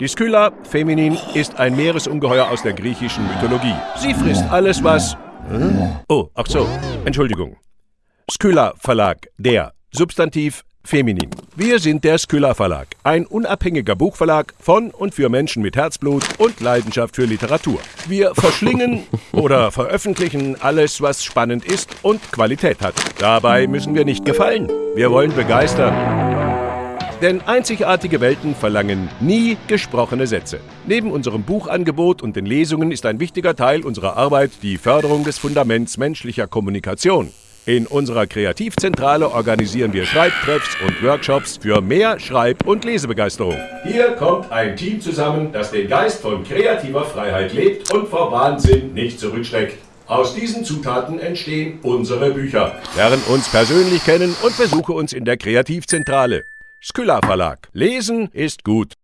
Die Skylla feminin ist ein Meeresungeheuer aus der griechischen Mythologie. Sie frisst alles, was... Oh, ach so, Entschuldigung. Skylla Verlag, der. Substantiv feminin. Wir sind der Skylla Verlag, ein unabhängiger Buchverlag von und für Menschen mit Herzblut und Leidenschaft für Literatur. Wir verschlingen oder veröffentlichen alles, was spannend ist und Qualität hat. Dabei müssen wir nicht gefallen. Wir wollen begeistern. Denn einzigartige Welten verlangen nie gesprochene Sätze. Neben unserem Buchangebot und den Lesungen ist ein wichtiger Teil unserer Arbeit die Förderung des Fundaments menschlicher Kommunikation. In unserer Kreativzentrale organisieren wir Schreibtreffs und Workshops für mehr Schreib- und Lesebegeisterung. Hier kommt ein Team zusammen, das den Geist von kreativer Freiheit lebt und vor Wahnsinn nicht zurückschreckt. Aus diesen Zutaten entstehen unsere Bücher. Lern uns persönlich kennen und besuche uns in der Kreativzentrale. Skylla Verlag. Lesen ist gut.